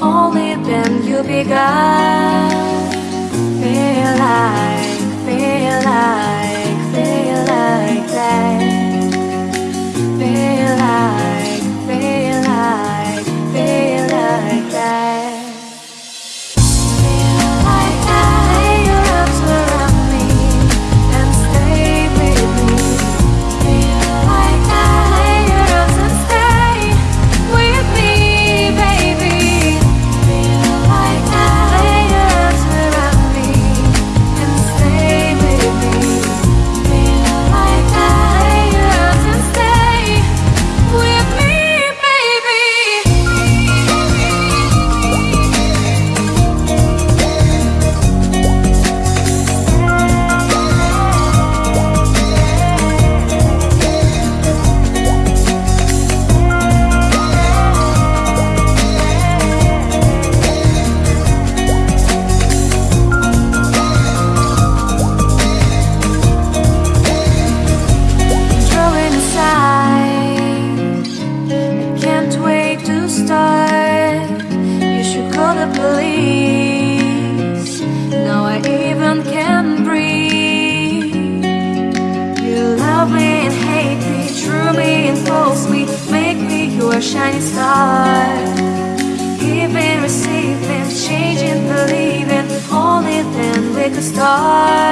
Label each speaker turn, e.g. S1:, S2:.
S1: only then you'll be God. Realize. shiny star. Giving, receiving, changing, believing, Only then we could start.